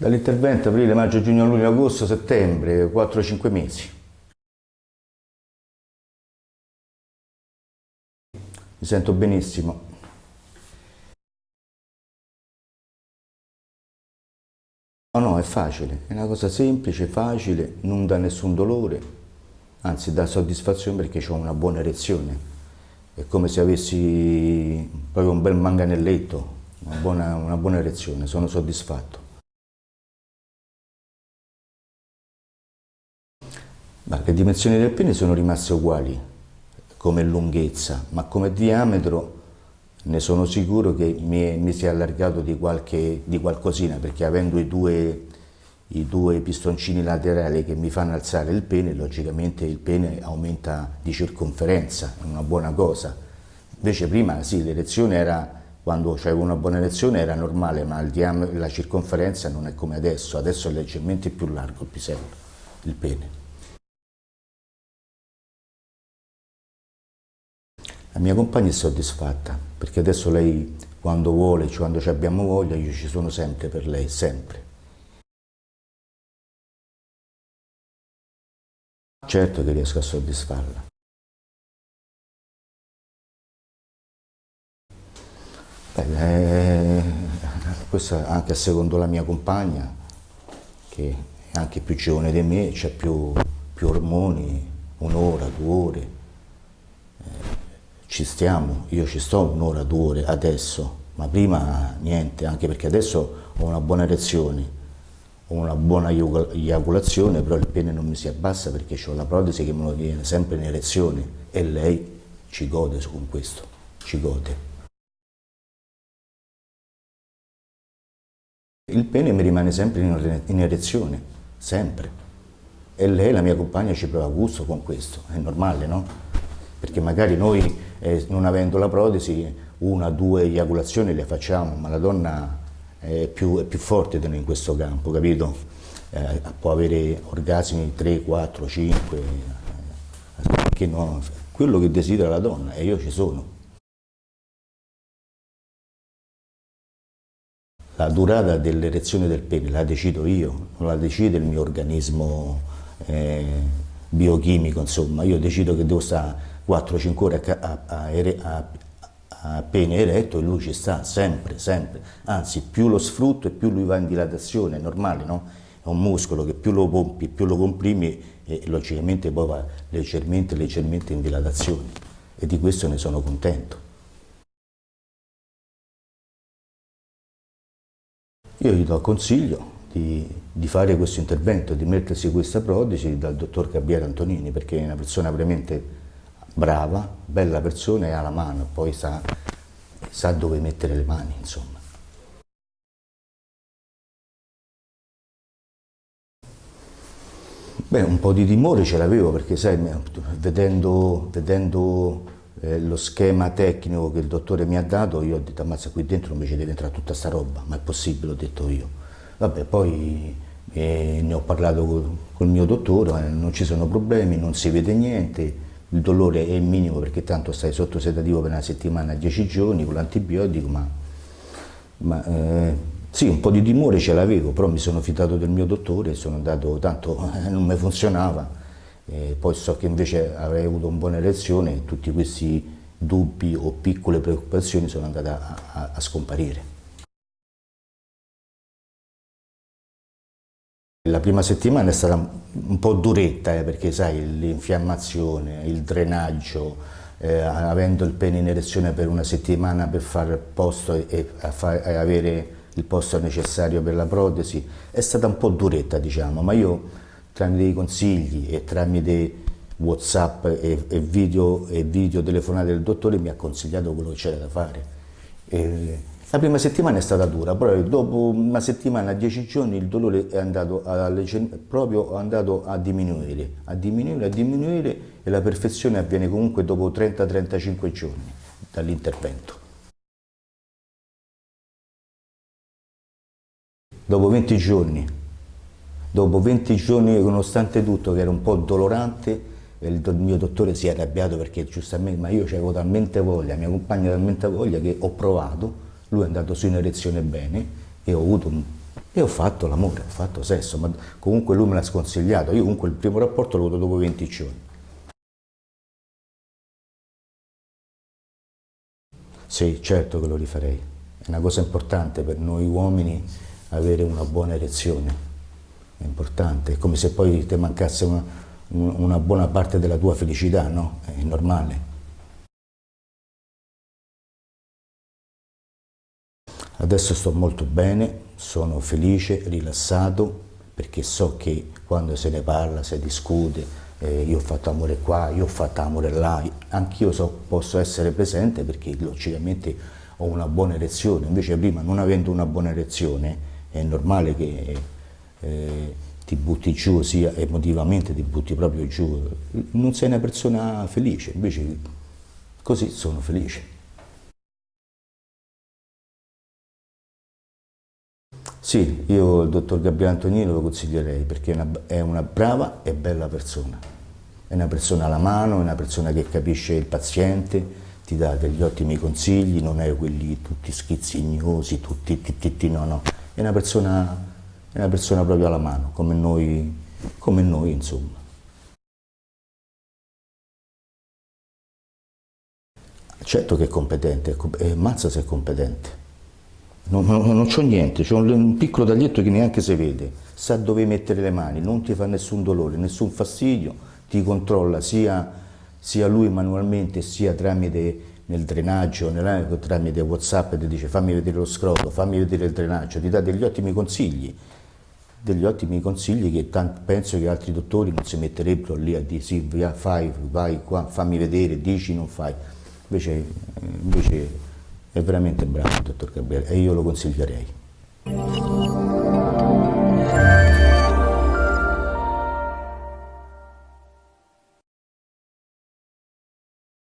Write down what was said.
Dall'intervento aprile, maggio, giugno, luglio, agosto, settembre, 4-5 mesi. Mi sento benissimo. No, no, è facile, è una cosa semplice, facile, non dà nessun dolore, anzi dà soddisfazione perché ho una buona erezione. È come se avessi proprio un bel manganelletto, una buona, una buona erezione, sono soddisfatto. Ma le dimensioni del pene sono rimaste uguali come lunghezza, ma come diametro ne sono sicuro che mi, mi si è allargato di, qualche, di qualcosina, perché avendo i due, i due pistoncini laterali che mi fanno alzare il pene, logicamente il pene aumenta di circonferenza, è una buona cosa. Invece prima sì, l'erezione era, quando c'avevo una buona erezione era normale, ma la circonferenza non è come adesso, adesso è leggermente più largo il pisello, il pene. La mia compagna è soddisfatta, perché adesso lei quando vuole, cioè quando abbiamo voglia, io ci sono sempre per lei, sempre. Certo che riesco a soddisfarla. Beh, eh, questo anche secondo la mia compagna, che è anche più giovane di me, c'è più, più ormoni, un'ora, due ore ci stiamo, io ci sto un'ora, due ore adesso, ma prima niente, anche perché adesso ho una buona erezione, ho una buona eiaculazione, però il pene non mi si abbassa perché ho la protesi che me lo viene sempre in erezione e lei ci gode con questo, ci gode. Il pene mi rimane sempre in erezione, sempre. E lei, la mia compagna, ci prova gusto con questo, è normale, no? Perché magari noi eh, non avendo la protesi una, due eiaculazioni le facciamo, ma la donna è più, è più forte in questo campo, capito? Eh, può avere orgasmi 3, 4, 5, perché no? quello che desidera la donna e io ci sono. La durata dell'erezione del pene la decido io, non la decide il mio organismo eh, biochimico, insomma, io decido che devo stare 4-5 ore a, a, a, pene eretto e lui ci sta sempre, sempre. Anzi, più lo sfrutto e più lui va in dilatazione, è normale, no? È un muscolo che più lo pompi, più lo comprimi e logicamente poi va leggermente, leggermente in dilatazione. E di questo ne sono contento. Io gli do consiglio di, di, fare questo intervento, di mettersi questa protesi dal dottor Gabriele Antonini, perché è una persona veramente brava, bella persona e ha la mano, poi sa, sa dove mettere le mani, insomma. Beh, un po' di timore ce l'avevo perché, sai, vedendo, vedendo eh, lo schema tecnico che il dottore mi ha dato, io ho detto, ammazza, qui dentro invece deve entrare tutta sta roba, ma è possibile, ho detto io. Vabbè, poi eh, ne ho parlato col, col mio dottore, eh, non ci sono problemi, non si vede niente, il dolore è minimo perché tanto stai sotto sedativo per una settimana, 10 giorni con l'antibiotico, ma, ma eh, sì, un po' di timore ce l'avevo, però mi sono fidato del mio dottore, sono andato, tanto eh, non mi funzionava, eh, poi so che invece avrei avuto una buona elezione e tutti questi dubbi o piccole preoccupazioni sono andate a, a, a scomparire. La prima settimana è stata un po' duretta eh, perché sai l'infiammazione, il drenaggio, eh, avendo il pene in erezione per una settimana per fare posto e, far, e, avere il posto necessario per la protesi è stata un po' duretta diciamo, ma io tramite i consigli e tramite whatsapp e, e, video, e video telefonate del dottore mi ha consigliato quello che c'era da fare. E, la prima settimana è stata dura, però dopo una settimana, dieci giorni, il dolore è andato a, proprio andato a diminuire, a diminuire, a diminuire e la perfezione avviene comunque dopo 30-35 giorni dall'intervento. Dopo 20 giorni, dopo 20 giorni nonostante tutto che era un po' dolorante, il mio dottore si è arrabbiato perché giustamente, ma io avevo talmente voglia, mia compagna talmente voglia che ho provato lui è andato su in erezione bene e ho avuto un... E ho fatto l'amore, ho fatto sesso, ma comunque lui me l'ha sconsigliato. Io comunque il primo rapporto l'ho avuto dopo 20 giorni. Sì, certo che lo rifarei. È una cosa importante per noi uomini avere una buona erezione. È importante, è come se poi ti mancasse una, una buona parte della tua felicità, no? È normale. Adesso sto molto bene, sono felice, rilassato, perché so che quando se ne parla, si discute, eh, io ho fatto amore qua, io ho fatto amore là, anch'io so, posso essere presente perché logicamente ho una buona erezione, invece prima non avendo una buona erezione è normale che eh, ti butti giù, sia emotivamente ti butti proprio giù, non sei una persona felice, invece così sono felice. Sì, io il dottor Gabriele Antonino lo consiglierei perché è una, è una, brava e bella persona. È una persona alla mano, è una persona che capisce il paziente, ti dà degli ottimi consigli, non è quelli tutti schizzignosi, tutti titti, no, no. È una persona, è una persona proprio alla mano, come noi, come noi insomma. Certo che è competente, è mazza se è competente. Non, non, non c'ho niente, c'ho un piccolo taglietto che neanche si vede, sa dove mettere le mani, non ti fa nessun dolore, nessun fastidio, ti controlla sia, sia lui manualmente sia tramite nel drenaggio, nella, tramite Whatsapp ti dice fammi vedere lo scroto, fammi vedere il drenaggio, ti dà degli ottimi consigli, degli ottimi consigli che tanti, penso che altri dottori non si metterebbero lì a dire sì, fai, vai qua, fammi vedere, dici, non fai. Invece, invece è veramente bravo il dottor Gabriele e io lo consiglierei.